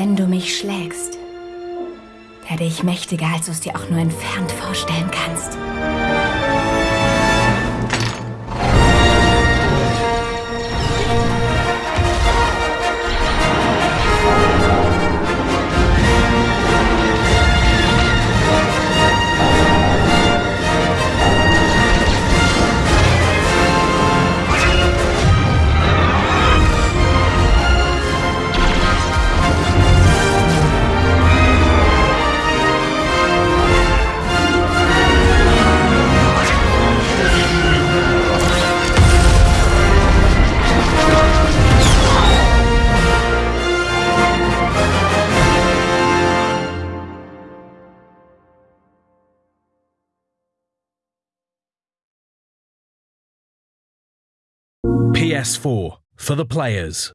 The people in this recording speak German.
Wenn du mich schlägst, werde ich mächtiger, als du es dir auch nur entfernt vorstellen kannst. PS4 for the players.